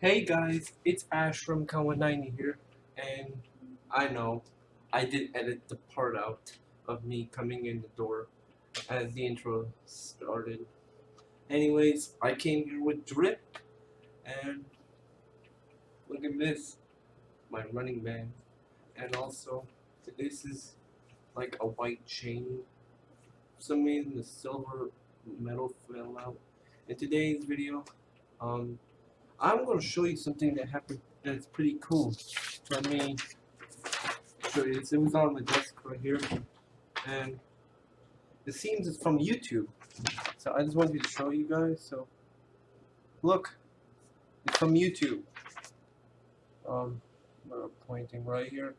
Hey guys, it's Ash from Kawa90 here, and I know I did edit the part out of me coming in the door as the intro started. Anyways, I came here with Drip, and at this, my running band, and also this is like a white chain. For some reason the silver metal fell out. In today's video, um, I'm going to show you something that happened that's pretty cool. Let me show you this. It was on the desk right here. And it seems it's from YouTube. So I just wanted to show you guys. So look, it's from YouTube. Um, pointing right here.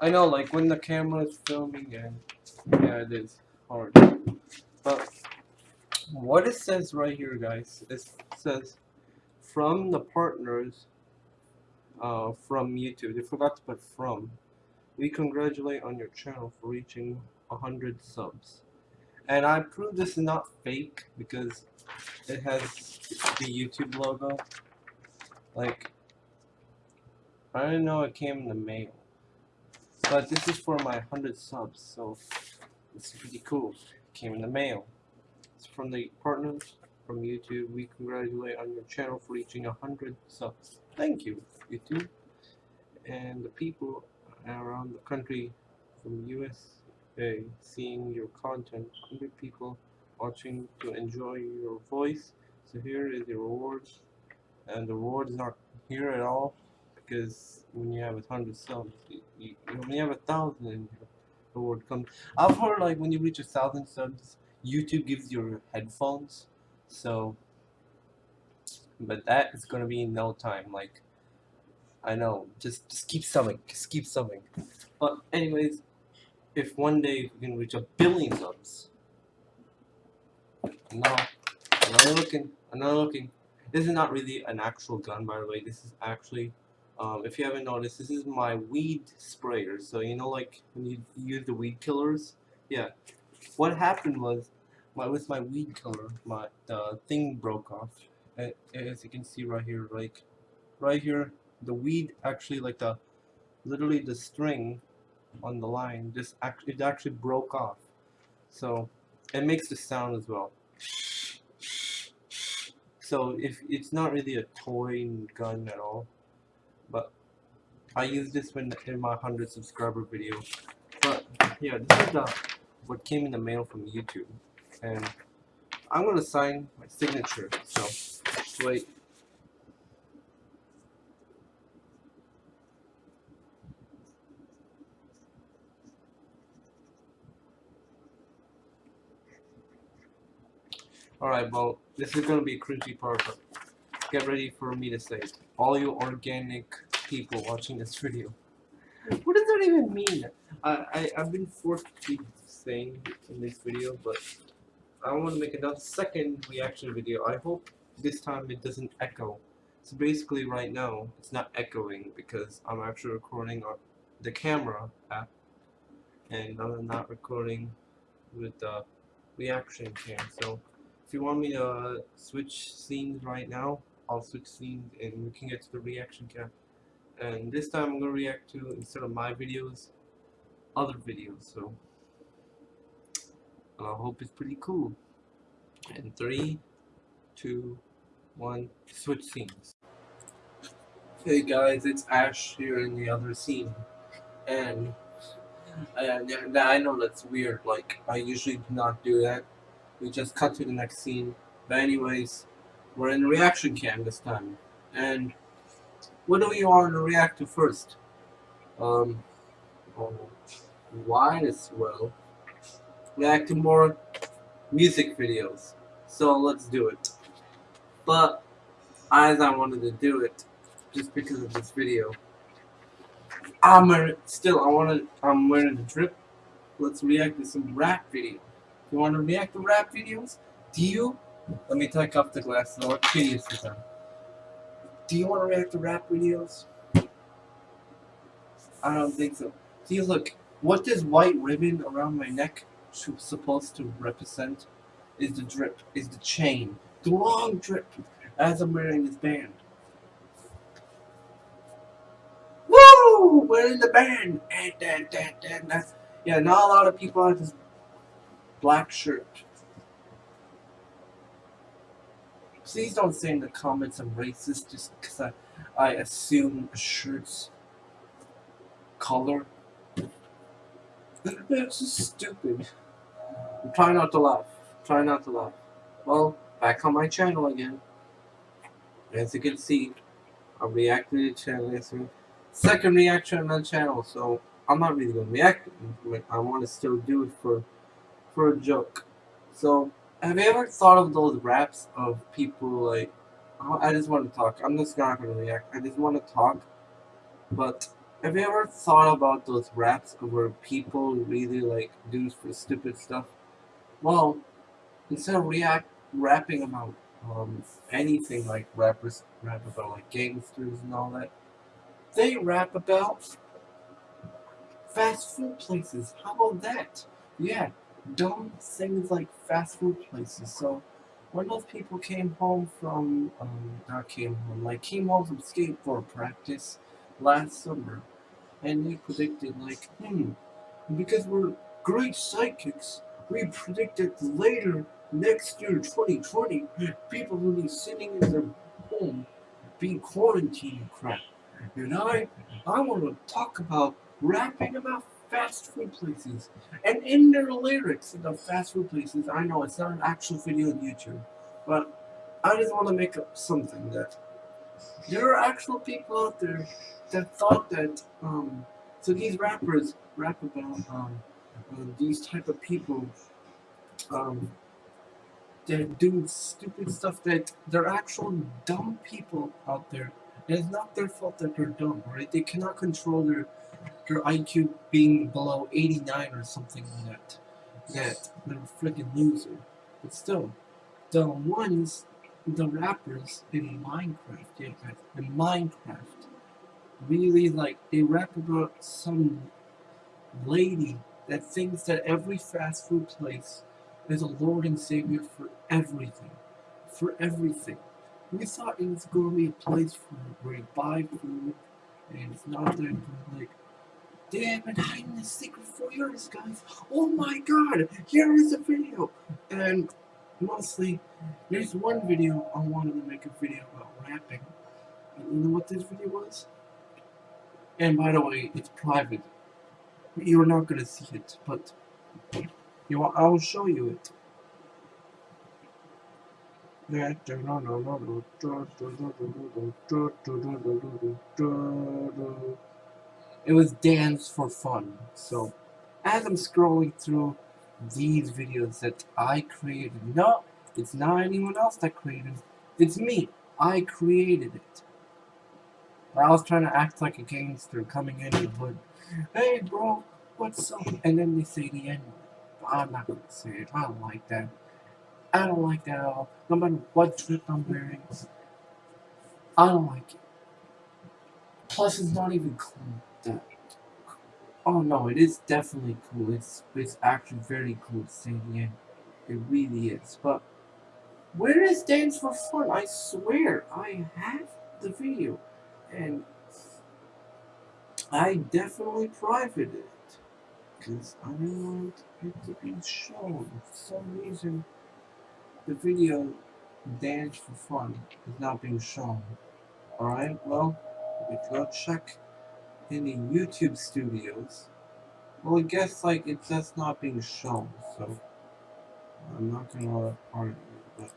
I know, like when the camera is filming, and yeah, it is hard. But what it says right here, guys, it says from the partners uh, from YouTube. They forgot to put from. We congratulate on your channel for reaching 100 subs. And I prove this is not fake because it has the YouTube logo. Like, I didn't know it came in the mail. But this is for my 100 subs, so it's pretty cool. It came in the mail It's from the partners from YouTube. We congratulate on your channel for reaching 100 subs. Thank you, YouTube. And the people around the country from USA seeing your content. 100 people watching to enjoy your voice. So here is the rewards. And the reward is not here at all because when you have a hundred subs, you, you, when you have a thousand, the reward comes. I've heard like when you reach a thousand subs, YouTube gives you headphones, so, but that is gonna be in no time, like, I know, just, just keep subbing, just keep subbing. But anyways, if one day we can reach a billion subs, no, I'm not looking, I'm not looking, this is not really an actual gun by the way, this is actually, um, if you haven't noticed, this is my weed sprayer, so you know like when you use the weed killers, yeah, what happened was my with my weed killer my the thing broke off. As you can see right here like right here the weed actually like the literally the string on the line just act it actually broke off. So it makes the sound as well so if it's not really a toy gun at all but I use this when in my 100 subscriber video. But yeah this is the what came in the mail from YouTube. And I'm gonna sign my signature. So wait Alright, well, this is gonna be a cringy part, but get ready for me to say. All you organic people watching this video. What does that even mean? I, I, I've been forced to be saying in this video, but I want to make another second reaction video. I hope this time it doesn't echo. So basically right now it's not echoing because I'm actually recording on the camera app and I'm not recording with the reaction cam. So you want me to switch scenes right now, I'll switch scenes and we can get to the reaction cam. And this time I'm going to react to, instead of my videos, other videos. So I hope it's pretty cool. And three, two, one, switch scenes. Hey guys, it's Ash here in the other scene. And uh, I know that's weird, like, I usually do not do that. We just cut to the next scene. But anyways, we're in reaction cam this time. And what do we want to react to first? Um, oh, why as well react to more music videos. So let's do it. But as I wanted to do it, just because of this video, I'm still I wanted I'm wearing the drip. Let's react to some rap video. You want to react to rap videos, do you Let me take off the glasses. What hideous is them? Do you want to react to rap videos? I don't think so. See, look, what this white ribbon around my neck supposed to represent is the drip, is the chain. The long drip as I'm wearing this band. Woo! We're in the band! And, and, and, and that's, yeah, not a lot of people have this black shirt. Please don't say in the comments I'm racist just because I, I assume a shirt's color. That's just stupid. I'm trying not to laugh. Try not to laugh. Well, back on my channel again. As you can see, I reacted to the channel. Second reaction on the channel, so I'm not really gonna react. I want to still do it for for a joke. So, have you ever thought of those raps of people like? I just want to talk. I'm just not gonna react. I just want to talk. But have you ever thought about those raps where people really like do for stupid stuff? Well, instead of react rapping about um, anything like rappers rap about like gangsters and all that, they rap about fast food places. How about that? Yeah, dumb things like fast food places. So when those people came home from, um, not came home, like came home from skateboard practice last summer, and they predicted like, hmm, because we're great psychics, we predicted later next year, 2020, people will be sitting in their home being quarantined crap. And I, I want to talk about rapping about fast food places. And in their lyrics, the fast food places, I know it's not an actual video on YouTube, but I just want to make up something that there are actual people out there that thought that, um, so these rappers rap about, um, uh, these type of people, um, they're doing stupid stuff that they're actual dumb people out there. And it's not their fault that they're dumb, right? They cannot control their their IQ being below 89 or something like that. That a freaking loser. But still, the ones, the rappers in Minecraft, yeah guys, in Minecraft, really like, they rap about some lady that thinks that every fast food place is a Lord and Savior for everything. For everything. We thought it was going to be a place for where you buy food and it's not that. Like, they have been hiding this secret for years, guys. Oh my god, here is a video. And mostly, there's one video I wanted to make a video about rapping. And you know what this video was? And by the way, it's private. You're not to see it, but you want, I'll show you it. It was dance for fun. So, as I'm scrolling through these videos that I created, no, it's not anyone else that created it. It's me. I created it. I was trying to act like a gangster coming in the hood. Hey, bro, what's up? And then they say the end. I'm not gonna say it. I don't like that. I don't like that at all. No matter what drip I'm wearing. I don't like it. Plus, it's not even cool. Oh no, it is definitely cool. It's it's actually very cool to end. It really is. But where is Dance for Fun? I swear, I have the video. And I definitely privated it because I don't want it to be shown. For some reason, the video Dance for Fun is not being shown. Alright, well, we go check in the YouTube studios. Well, I guess, like, it's just not being shown, so I'm not gonna argue, but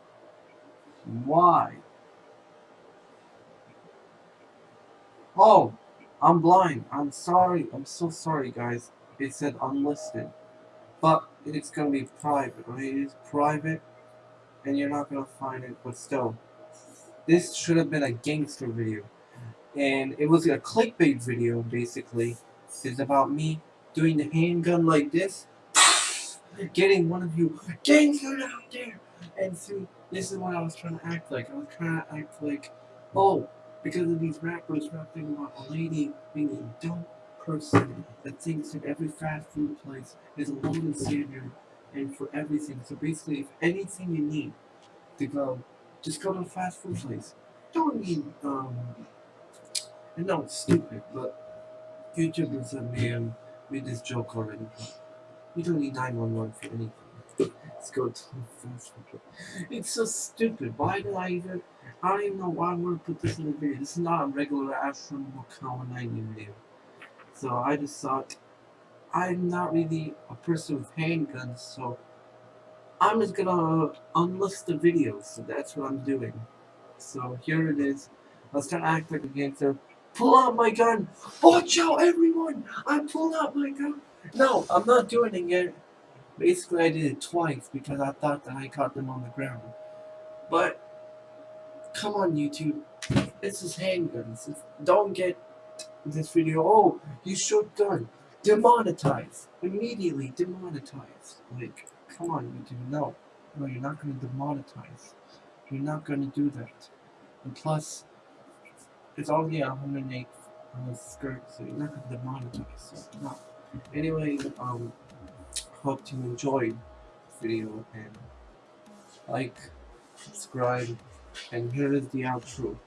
why? Oh, I'm blind. I'm sorry. I'm so sorry, guys it said unlisted. But it's going to be private, right? It is private, and you're not going to find it, but still. This should have been a gangster video. And it was a clickbait video, basically. It's about me doing the handgun like this, getting one of you gangster out there, and see, This is what I was trying to act like. I was trying to act like, oh, because of these rappers rapping about a lady being a dumb person that thinks that every fast food place is a golden standard and for everything. So basically, if anything you need to go, just go to a fast food place. Don't need, um, I know it's stupid, but YouTubers have made, um, made this joke already. You don't need 911 for anything. Let's go to a fast. It's so stupid. Why did I even? I don't even know why I want to put this in the video. This is not a regular Ashram Wakao 90 video. So I just thought I'm not really a person with handguns, so I'm just gonna unlist the videos. So that's what I'm doing. So here it is. Let's try to act like a gangster. Pull out my gun! Watch out, everyone! I'm pulling out my gun! No, I'm not doing it yet. Basically, I did it twice because I thought that I caught them on the ground. But, come on, YouTube. This is handguns. Don't get this video. Oh, you shoot gun. Demonetize. Immediately demonetize. Like, come on, YouTube. No. No, you're not going to demonetize. You're not going to do that. And plus, it's only a 108 uh, skirt, so you're not demonetize. So. Anyway, um, hope you enjoyed video and like, subscribe, and here is the outro.